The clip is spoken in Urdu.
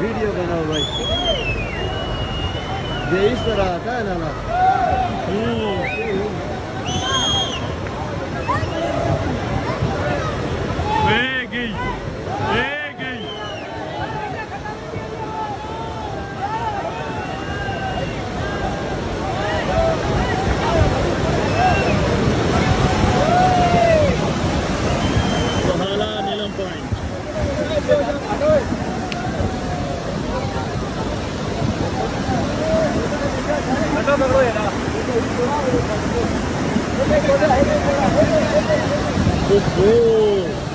ویڈیو بناؤ بھائی یہ طرح آتا ہے نا Oh,